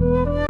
Música